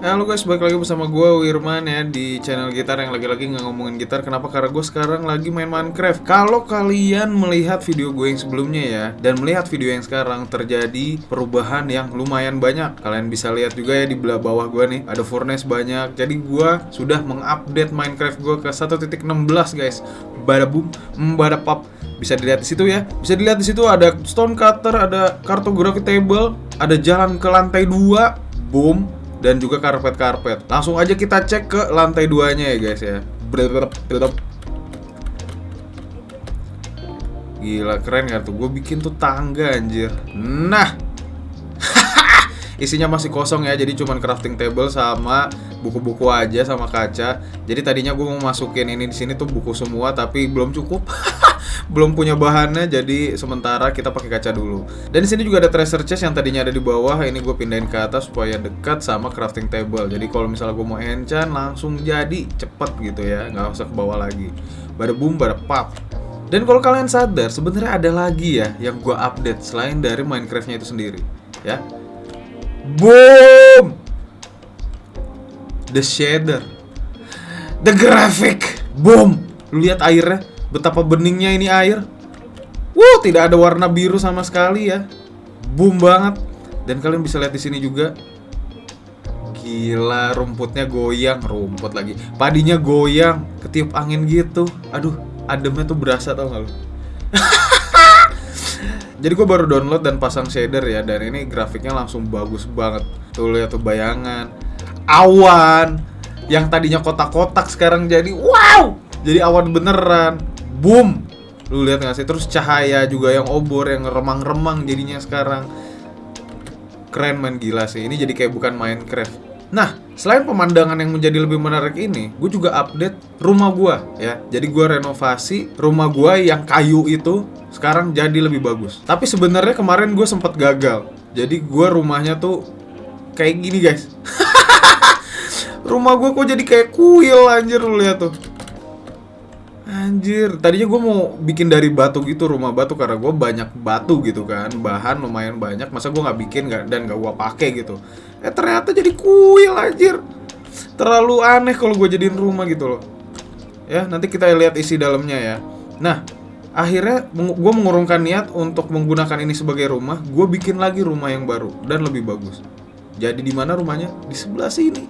Halo guys, balik lagi bersama gue Wirman ya di channel gitar yang lagi-lagi nggak ngomongin gitar. Kenapa? Karena gue sekarang lagi main Minecraft. Kalau kalian melihat video gue yang sebelumnya ya Dan melihat video yang sekarang terjadi perubahan yang lumayan banyak. Kalian bisa lihat juga ya di belah bawah gue nih Ada furnace banyak. Jadi gue sudah mengupdate Minecraft gue ke 1.16 guys. Bada boom, bada pop. Bisa dilihat di situ ya. Bisa dilihat di situ ada stone cutter, ada cartography table, ada jalan ke lantai 2, boom, dan juga karpet-karpet. Langsung aja kita cek ke lantai duanya ya guys ya. Gila keren gak tuh? Gue bikin tuh tangga anjir. Nah, isinya masih kosong ya jadi cuman crafting table sama buku-buku aja sama kaca. Jadi tadinya gue mau masukin ini di sini tuh buku semua tapi belum cukup. Belum punya bahannya jadi sementara kita pakai kaca dulu. Dan di sini juga ada treasure chest yang tadinya ada di bawah ini gue pindahin ke atas supaya dekat sama crafting table. Jadi kalau misalnya gue mau enchant langsung jadi cepet gitu ya nggak usah ke bawah lagi. Pada boom pada pop. Dan kalau kalian sadar sebenarnya ada lagi ya yang gue update selain dari Minecraftnya itu sendiri ya Boom! The shader. The graphic. Boom! Lu lihat airnya? Betapa beningnya ini air. Wuh, tidak ada warna biru sama sekali ya. Boom banget. Dan kalian bisa lihat di sini juga. Gila, rumputnya goyang, rumput lagi. Padinya goyang, ketiup angin gitu. Aduh, ademnya tuh berasa tau gak lu? Jadi gue baru download dan pasang shader ya Dan ini grafiknya langsung bagus banget. Tuh lihat tuh bayangan. Awan Yang tadinya kotak-kotak sekarang jadi wow Jadi awan beneran. Boom. Lu lihat gak sih? Terus cahaya juga yang obor Yang remang-remang jadinya sekarang. Keren man. Gila sih. Ini jadi kayak bukan Minecraft Nah, selain pemandangan yang menjadi lebih menarik ini, gue juga update rumah gue ya. Jadi gue renovasi rumah gue yang kayu itu sekarang jadi lebih bagus. Tapi sebenarnya kemarin gue sempat gagal. Jadi gue rumahnya tuh kayak gini guys. rumah gue kok jadi kayak kuil anjir lu lihat tuh. Anjir, tadinya gue mau bikin dari batu gitu rumah batu karena gue banyak batu gitu kan, bahan lumayan banyak. Masa gue nggak bikin gak, dan gak gue pakai gitu. Eh ternyata jadi kuil anjir. Terlalu aneh kalau gue jadiin rumah gitu loh. Ya nanti kita lihat isi dalamnya ya. Nah akhirnya gue mengurungkan niat untuk menggunakan ini sebagai rumah. Gue bikin lagi rumah yang baru dan lebih bagus. Jadi di mana rumahnya? Di sebelah sini.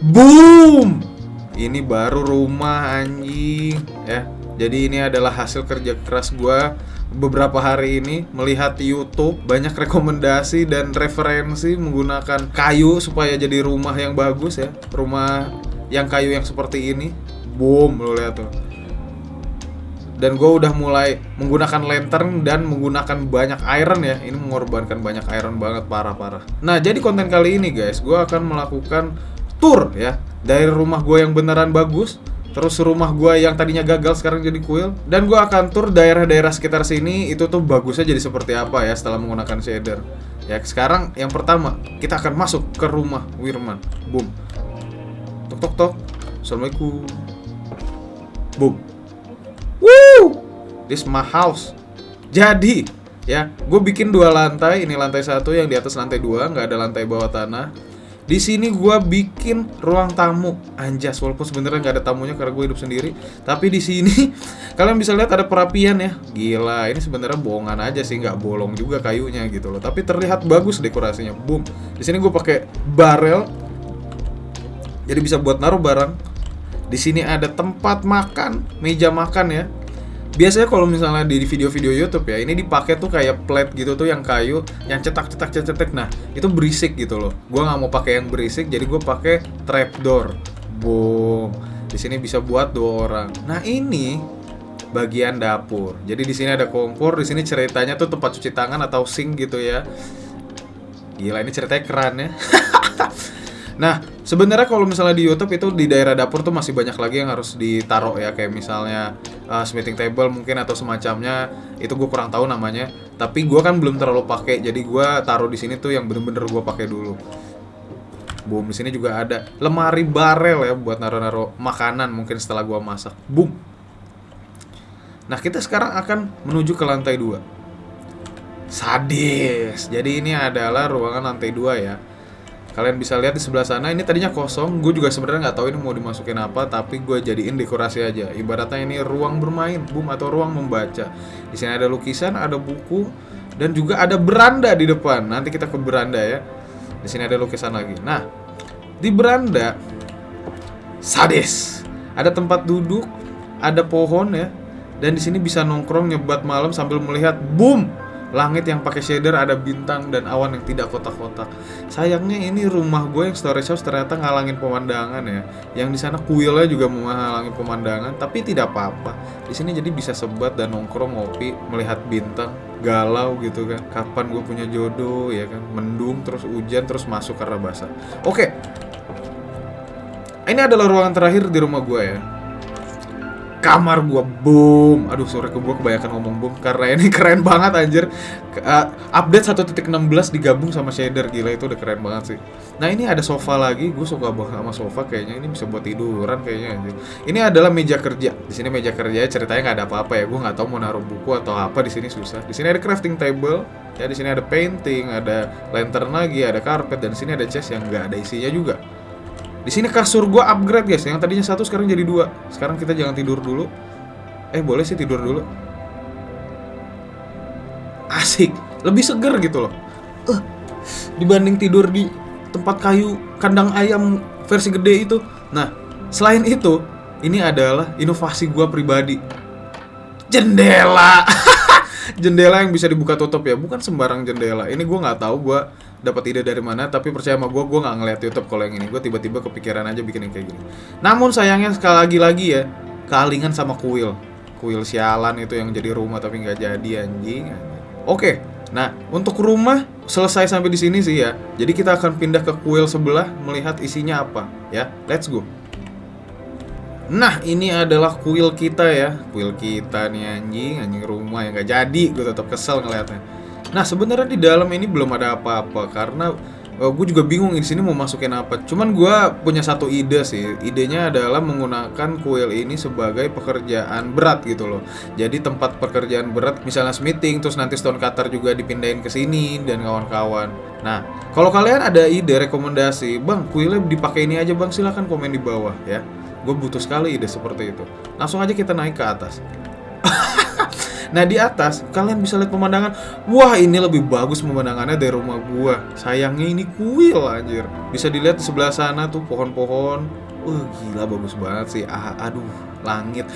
Boom! Ini baru rumah anjing ya. Jadi ini adalah hasil kerja keras gue beberapa hari ini melihat YouTube banyak rekomendasi dan referensi menggunakan kayu supaya jadi rumah yang bagus ya. Rumah yang kayu yang seperti ini. Boom, lo lihat tuh. Dan gue udah mulai menggunakan lantern dan menggunakan banyak iron ya. Ini mengorbankan banyak iron banget parah-parah. Nah, jadi konten kali ini guys, gue akan melakukan tour ya. Dari rumah gue yang beneran bagus terus rumah gue yang tadinya gagal sekarang jadi kuil dan gue akan tur daerah-daerah sekitar sini itu tuh bagusnya jadi seperti apa ya setelah menggunakan shader. Ya sekarang yang pertama kita akan masuk ke rumah Wirman. Boom. Tok tok tok. Assalamualaikum. Boom. Woo! This my house. Jadi ya gue bikin dua lantai. Ini lantai satu yang di atas lantai dua nggak ada lantai bawah tanah di sini gue bikin ruang tamu anjas walaupun sebenarnya nggak ada tamunya karena gue hidup sendiri. Tapi di sini kalian bisa lihat ada perapian ya. Gila, ini sebenarnya bohongan aja sih, nggak bolong juga kayunya gitu loh. Tapi terlihat bagus dekorasinya. Boom. Di sini gue pakai barel. Jadi bisa buat naruh barang. Di sini ada tempat makan, meja makan ya biasanya kalau misalnya di video-video YouTube ya ini dipakai tuh kayak plate gitu tuh yang kayu yang cetak-cetak cetak nah itu berisik gitu loh. Gue nggak mau pakai yang berisik jadi gue pakai trapdoor. Boom. Di sini bisa buat dua orang. Nah ini bagian dapur. Jadi di sini ada kompor di sini ceritanya tuh tempat cuci tangan atau sink gitu ya. Gila ini ceritanya keren ya Nah, sebenarnya kalau misalnya di YouTube itu di daerah dapur tuh masih banyak lagi yang harus ditaruh ya kayak misalnya uh, smithing table mungkin atau semacamnya itu gue kurang tahu namanya. Tapi gue kan belum terlalu pakai, jadi gue taruh di sini tuh yang bener-bener gue pakai dulu. Boom, di sini juga ada lemari barel ya buat naruh-naruh makanan mungkin setelah gue masak. Boom. Nah, kita sekarang akan menuju ke lantai 2. Sadis. Jadi ini adalah ruangan lantai 2 ya Kalian bisa lihat di sebelah sana ini tadinya kosong. Gue juga sebenarnya nggak tahu ini mau dimasukin apa, tapi gue jadiin dekorasi aja. Ibaratnya ini ruang bermain, boom atau ruang membaca. Di sini ada lukisan, ada buku, dan juga ada beranda di depan. Nanti kita ke beranda ya. Di sini ada lukisan lagi. Nah, di beranda sadis. Ada tempat duduk, ada pohon ya. Dan di sini bisa nongkrong nyebat malam sambil melihat boom Langit yang pakai shader ada bintang dan awan yang tidak kotak-kotak. Sayangnya ini rumah gue yang storage house ternyata ngalangin pemandangan ya. Yang di sana kuilnya juga menghalangi pemandangan, tapi tidak apa-apa. Di sini jadi bisa sebat dan nongkrong ngopi, melihat bintang, galau gitu kan. Kapan gue punya jodoh ya kan? Mendung terus hujan terus masuk karena basah. Oke. Ini adalah ruangan terakhir di rumah gue ya kamar gua boom. Aduh sore ke gua kebanyakan ngomong boom karena ini keren banget anjir. Uh, update 1.16 digabung sama shader gila itu udah keren banget sih. Nah ini ada sofa lagi gue suka banget sama sofa kayaknya ini bisa buat tiduran kayaknya anjir. Ini adalah meja kerja. Di sini meja kerja ceritanya nggak ada apa-apa ya gue nggak tahu mau naruh buku atau apa di sini susah. Di sini ada crafting table ya di sini ada painting ada lantern lagi ada karpet dan di sini ada chest yang nggak ada isinya juga di sini kasur gua upgrade guys. Yang tadinya satu sekarang jadi dua. Sekarang kita jangan tidur dulu. Eh boleh sih tidur dulu. Asik, lebih seger gitu loh. Uh, dibanding tidur di tempat kayu kandang ayam versi gede itu. Nah, selain itu, ini adalah inovasi gua pribadi. Jendela. jendela yang bisa dibuka tutup ya, bukan sembarang jendela. Ini gua nggak tahu gua dapat ide dari mana tapi percaya sama gue gue nggak ngeliat YouTube kalau yang ini. Gue tiba-tiba kepikiran aja bikin yang kayak gini. Namun sayangnya sekali lagi lagi ya kealingan sama kuil. Kuil sialan itu yang jadi rumah tapi nggak jadi anjing. Oke nah untuk rumah selesai sampai di sini sih ya. Jadi kita akan pindah ke kuil sebelah melihat isinya apa ya. Let's go Nah ini adalah kuil kita ya Kuil kita nih anjing Anjing rumah yang gak jadi Gue tetap kesel ngeliatnya Nah sebenarnya di dalam ini belum ada apa-apa karena uh, eh, gue juga bingung di sini mau masukin apa. Cuman gue punya satu ide sih. Idenya adalah menggunakan kuil ini sebagai pekerjaan berat gitu loh. Jadi tempat pekerjaan berat misalnya smithing terus nanti stone cutter juga dipindahin ke sini dan kawan-kawan. Nah, kalau kalian ada ide rekomendasi, Bang, kuilnya dipakai ini aja Bang, silahkan komen di bawah ya. Gue butuh sekali ide seperti itu. Langsung aja kita naik ke atas. Nah di atas kalian bisa lihat pemandangan. Wah ini lebih bagus pemandangannya dari rumah gua. Sayangnya ini kuil anjir. Bisa dilihat di sebelah sana tuh pohon-pohon. Wah gila bagus banget sih. Ah, Aduh langit.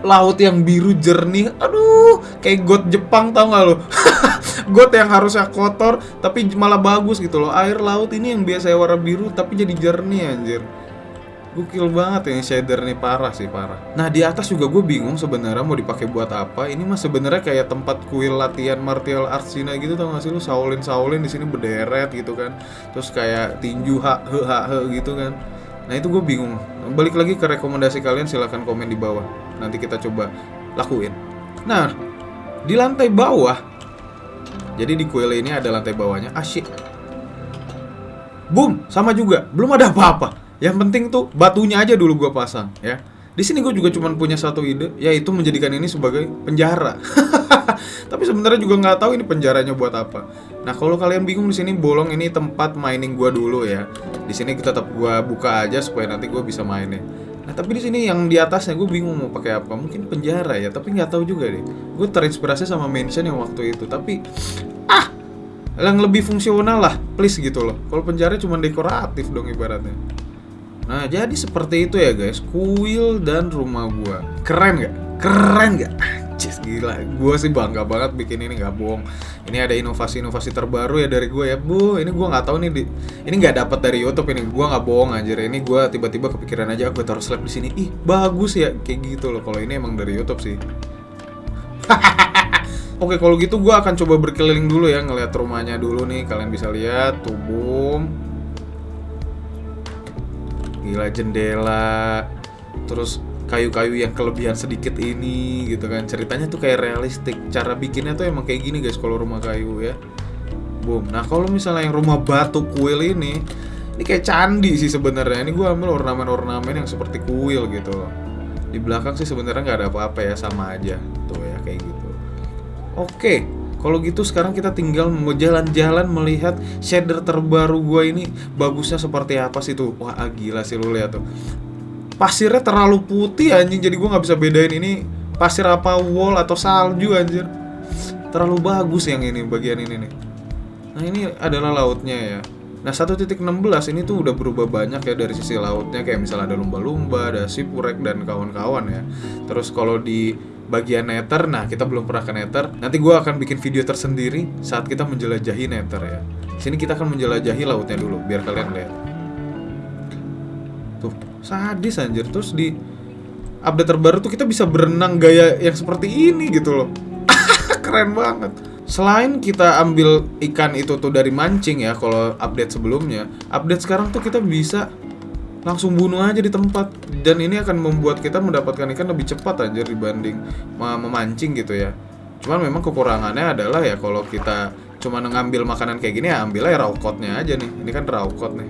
Laut yang biru jernih. Aduh kayak got Jepang tau gak lo Got yang harusnya kotor Tapi malah bagus gitu loh. Air laut ini yang biasa warna biru Tapi jadi jernih anjir Gokil banget ya shader nih parah sih parah. Nah di atas juga gue bingung sebenarnya mau dipakai buat apa. Ini mah sebenarnya kayak tempat kuil latihan martial arts Cina gitu tau gak sih lu Shaolin Shaolin di sini berderet gitu kan. Terus kayak tinju hak he hak he gitu kan. Nah itu gue bingung. Balik lagi ke rekomendasi kalian silahkan komen di bawah. Nanti kita coba lakuin. Nah di lantai bawah. Jadi di kuil ini ada lantai bawahnya. Asyik. Boom, sama juga. Belum ada apa-apa. Yang penting tuh batunya aja dulu gue pasang ya. Di sini gue juga cuma punya satu ide, yaitu menjadikan ini sebagai penjara. Tapi sebenarnya juga nggak tahu ini penjaranya buat apa. Nah kalau kalian bingung di sini bolong ini tempat mining gue dulu ya. Di sini kita tetap gue buka aja supaya nanti gue bisa mainnya. Nah tapi di sini yang di atasnya gue bingung mau pakai apa. Mungkin penjara ya, tapi nggak tahu juga deh. Gue terinspirasi sama mansion yang waktu itu. Tapi ah yang lebih fungsional lah, please gitu loh. Kalau penjara cuma dekoratif dong ibaratnya. Nah, jadi seperti itu ya guys, kuil dan rumah gua. Keren gak? Keren gak? Anjis gila, gua sih bangga banget bikin ini nggak bohong. Ini ada inovasi-inovasi terbaru ya dari gue ya, bu. Ini gua nggak tahu nih, di, ini nggak dapat dari YouTube ini. Gua nggak bohong anjir. Ini gua tiba-tiba kepikiran aja aku taruh slab di sini. Ih, bagus ya, kayak gitu loh. Kalau ini emang dari YouTube sih. Oke, kalau gitu gue akan coba berkeliling dulu ya, ngeliat rumahnya dulu nih. Kalian bisa lihat, boom gila jendela terus kayu-kayu yang kelebihan sedikit ini gitu kan. Ceritanya tuh kayak realistik. Cara bikinnya tuh emang kayak gini guys kalau rumah kayu ya. Boom. Nah kalau misalnya yang rumah batu kuil ini ini kayak candi sih sebenarnya. Ini gue ambil ornamen-ornamen yang seperti kuil gitu. Di belakang sih sebenarnya nggak ada apa-apa ya sama aja. Tuh ya kayak gitu. Oke Kalau gitu sekarang kita tinggal mau jalan-jalan melihat shader terbaru gua ini bagusnya seperti apa sih tuh. Wah, gila sih lu lihat tuh. Pasirnya terlalu putih anjing jadi gua nggak bisa bedain ini pasir apa wall atau salju anjir. Terlalu bagus yang ini bagian ini nih. Nah, ini adalah lautnya ya. Nah 1.16 ini tuh udah berubah banyak ya dari sisi lautnya kayak misalnya ada lumba-lumba, ada sipurek dan kawan-kawan ya. Terus kalau di bagian nether, nah kita belum pernah ke nether. Nanti gue akan bikin video tersendiri saat kita menjelajahi nether ya. Sini kita akan menjelajahi lautnya dulu biar kalian lihat. Tuh sadis anjir terus di update terbaru tuh kita bisa berenang gaya yang seperti ini gitu loh. Keren banget selain kita ambil ikan itu tuh dari mancing ya kalau update sebelumnya update sekarang tuh kita bisa langsung bunuh aja di tempat. Dan ini akan membuat kita mendapatkan ikan lebih cepat aja dibanding memancing gitu ya. Cuman memang kekurangannya adalah ya kalau kita cuma ngambil makanan kayak gini ya ambilnya ya raw aja nih. Ini kan raw nih.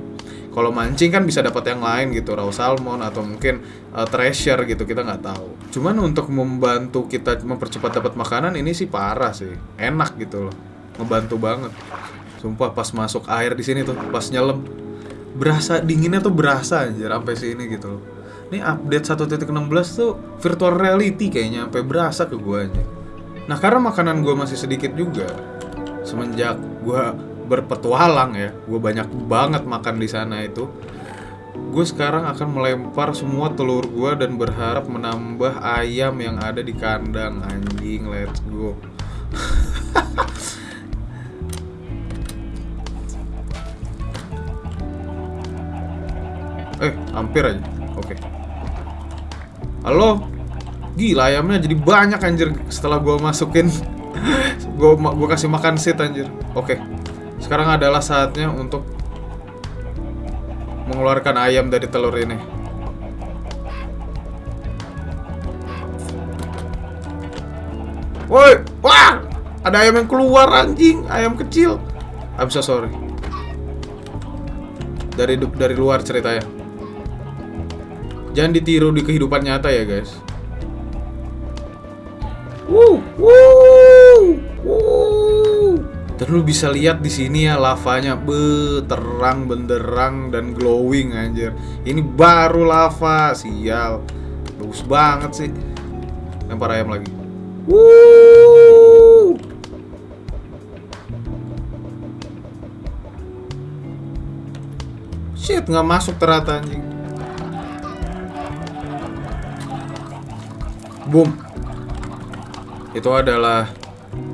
Kalau mancing kan bisa dapat yang lain gitu raw salmon atau mungkin uh, treasure gitu kita nggak tahu. Cuman untuk membantu kita mempercepat dapat makanan ini sih parah sih. Enak gitu loh. Ngebantu banget. Sumpah pas masuk air di sini tuh pas nyelam berasa dinginnya tuh berasa aja sampai sini gitu loh. Ini update 1.16 tuh virtual reality kayaknya sampai berasa ke gua aja nah karena makanan gua masih sedikit juga semenjak gua berpetualang ya gue banyak banget makan di sana itu gue sekarang akan melempar semua telur gue dan berharap menambah ayam yang ada di kandang. Anjing let's go eh hampir aja oke okay. halo gila ayamnya jadi banyak anjir setelah gue masukin gue gue kasih makan seed anjir oke okay. Sekarang adalah saatnya untuk mengeluarkan ayam dari telur ini. Woi, wah, ada ayam yang keluar anjing, ayam kecil. I'm so sorry. Dari dari luar ceritanya. Jangan ditiru di kehidupan nyata ya guys. Woo. Dan lu bisa lihat di sini ya lavanya be terang benderang dan glowing anjir. Ini baru lava, sial. Bagus banget sih. Lempar ayam lagi. Woo! Shit, nggak masuk ternyata anjing. Boom. Itu adalah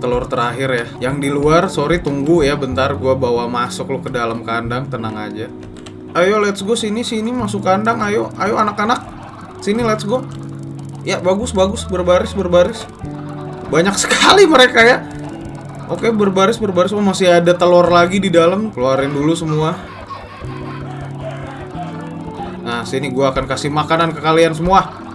telur terakhir ya. Yang di luar sorry tunggu ya bentar gue bawa masuk lo ke dalam kandang tenang aja. Ayo let's go sini sini masuk kandang ayo ayo anak-anak. Sini let's go. Ya bagus bagus berbaris berbaris. Banyak sekali mereka ya. Oke berbaris berbaris. Oh masih ada telur lagi di dalam. Keluarin dulu semua. Nah sini gue akan kasih makanan ke kalian semua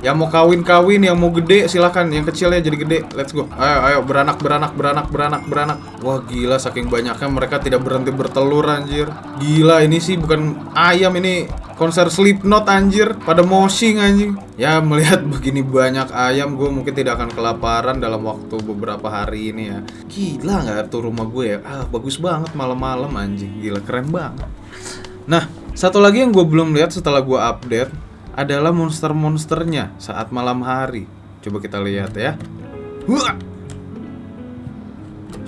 yang mau kawin-kawin, yang mau gede silakan. Yang kecilnya jadi gede. Let's go. Ayo, ayo beranak, beranak, beranak, beranak, beranak. Wah gila, saking banyaknya mereka tidak berhenti bertelur anjir. Gila, ini sih bukan ayam ini konser Slipknot anjir. Pada moshing anjing. Ya melihat begini banyak ayam, gue mungkin tidak akan kelaparan dalam waktu beberapa hari ini ya. Gila nggak tuh rumah gue ya? Ah bagus banget malam-malam anjing. Gila keren banget. Nah, satu lagi yang gue belum lihat setelah gue update adalah monster-monsternya saat malam hari. Coba kita lihat ya. Wah!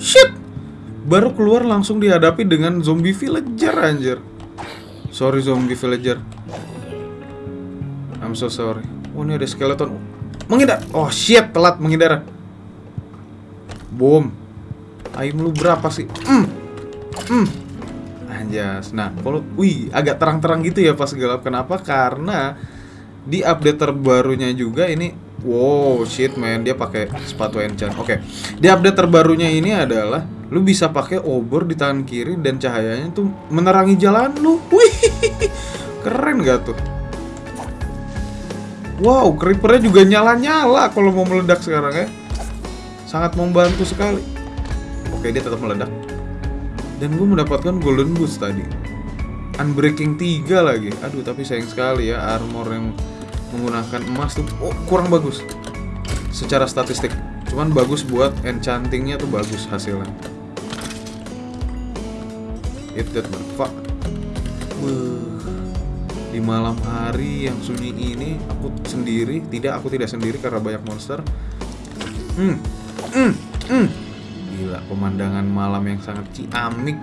Shit! Baru keluar langsung dihadapi dengan zombie villager anjir. Sorry zombie villager. I'm so sorry. Oh ini ada skeleton. Menghindar. Oh shit, telat menghindar. Boom. Aim lu berapa sih? Hmm. Hmm. Anjas. Nah, kalau wih agak terang-terang gitu ya pas gelap. Kenapa? Karena di update terbarunya juga ini wow shit man dia pakai sepatu enchant. Oke. Okay. Di update terbarunya ini adalah lu bisa pakai obor di tangan kiri dan cahayanya tuh menerangi jalan lu. Wih. Keren gak tuh? Wow, creepernya juga nyala-nyala kalau mau meledak sekarang ya. Sangat membantu sekali. Oke, dia tetap meledak. Dan gue mendapatkan golden boost tadi. Unbreaking 3 lagi. Aduh, tapi sayang sekali ya armor yang menggunakan emas tuh oh, kurang bagus secara statistik. Cuman bagus buat enchantingnya tuh bagus hasilnya. It that fuck. Di malam hari yang sunyi ini aku sendiri, tidak aku tidak sendiri karena banyak monster. Hmm. Hmm. Hmm. Gila, pemandangan malam yang sangat ciamik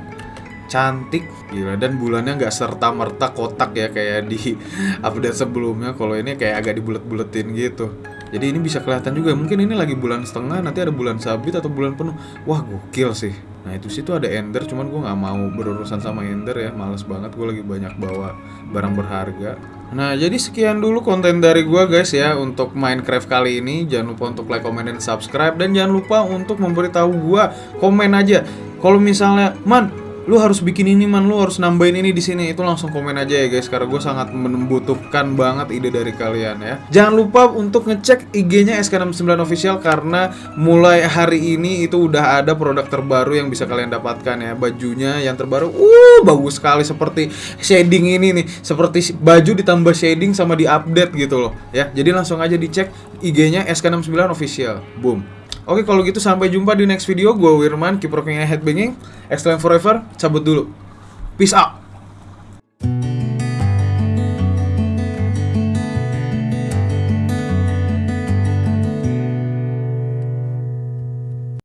cantik gila. Dan bulannya nggak serta merta kotak ya kayak di update sebelumnya. Kalau ini kayak agak dibulet-buletin gitu. Jadi ini bisa kelihatan juga. Mungkin ini lagi bulan setengah nanti ada bulan sabit atau bulan penuh. Wah gokil sih. Nah itu situ ada ender cuman gue nggak mau berurusan sama ender ya. Males banget gue lagi banyak bawa barang berharga Nah, jadi sekian dulu konten dari gua guys ya untuk Minecraft kali ini. Jangan lupa untuk like, comment, dan subscribe dan jangan lupa untuk memberitahu gua komen aja. Kalau misalnya, "Man, lu harus bikin ini man. Lu harus nambahin ini di sini. Itu langsung komen aja ya guys. Karena gue sangat membutuhkan banget ide dari kalian ya. Jangan lupa untuk ngecek IG-nya SK69 official karena mulai hari ini itu udah ada produk terbaru yang bisa kalian dapatkan ya. Bajunya yang terbaru uh bagus sekali. Seperti shading ini nih. Seperti baju ditambah shading sama di update gitu loh ya. Jadi langsung aja dicek IG-nya SK69 official. Boom. Oke kalau gitu sampai jumpa di next video. Gue Wirman, keep rocking and headbanging. Excellent forever. Cabut dulu. Peace out.